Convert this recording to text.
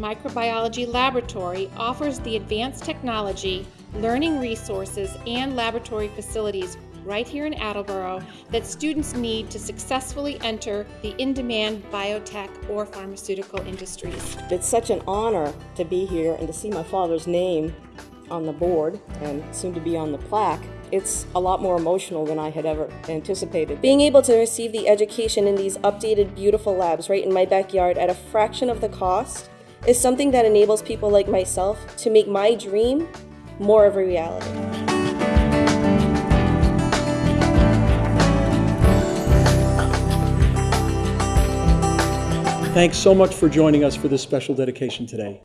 Microbiology Laboratory offers the advanced technology, learning resources, and laboratory facilities right here in Attleboro that students need to successfully enter the in-demand biotech or pharmaceutical industries. It's such an honor to be here and to see my father's name on the board and soon to be on the plaque. It's a lot more emotional than I had ever anticipated. Being able to receive the education in these updated, beautiful labs right in my backyard at a fraction of the cost is something that enables people like myself to make my dream more of a reality. Thanks so much for joining us for this special dedication today.